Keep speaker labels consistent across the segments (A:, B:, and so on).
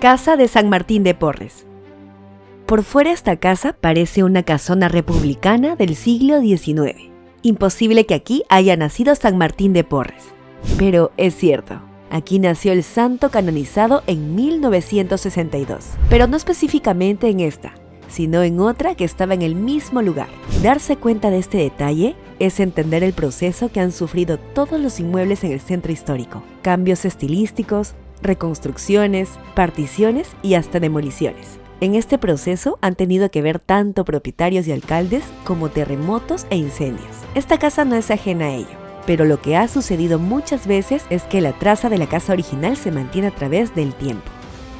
A: Casa de San Martín de Porres. Por fuera esta casa parece una casona republicana del siglo XIX. Imposible que aquí haya nacido San Martín de Porres. Pero es cierto, aquí nació el santo canonizado en 1962, pero no específicamente en esta, sino en otra que estaba en el mismo lugar. Darse cuenta de este detalle es entender el proceso que han sufrido todos los inmuebles en el centro histórico. Cambios estilísticos, reconstrucciones, particiones y hasta demoliciones. En este proceso han tenido que ver tanto propietarios y alcaldes como terremotos e incendios. Esta casa no es ajena a ello, pero lo que ha sucedido muchas veces es que la traza de la casa original se mantiene a través del tiempo.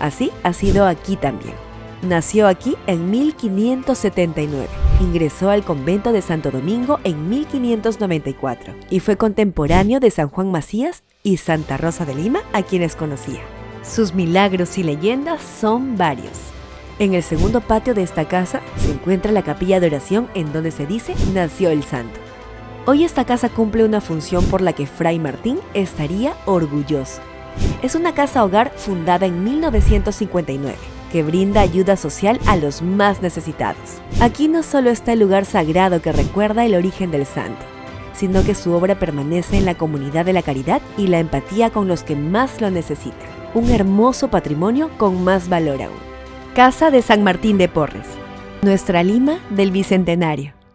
A: Así ha sido aquí también. Nació aquí en 1579, ingresó al convento de Santo Domingo en 1594 y fue contemporáneo de San Juan Macías y Santa Rosa de Lima a quienes conocía. Sus milagros y leyendas son varios. En el segundo patio de esta casa se encuentra la capilla de oración en donde se dice nació el santo. Hoy esta casa cumple una función por la que Fray Martín estaría orgulloso. Es una casa hogar fundada en 1959 que brinda ayuda social a los más necesitados. Aquí no solo está el lugar sagrado que recuerda el origen del santo, sino que su obra permanece en la comunidad de la caridad y la empatía con los que más lo necesitan. Un hermoso patrimonio con más valor aún. Casa de San Martín de Porres. Nuestra Lima del Bicentenario.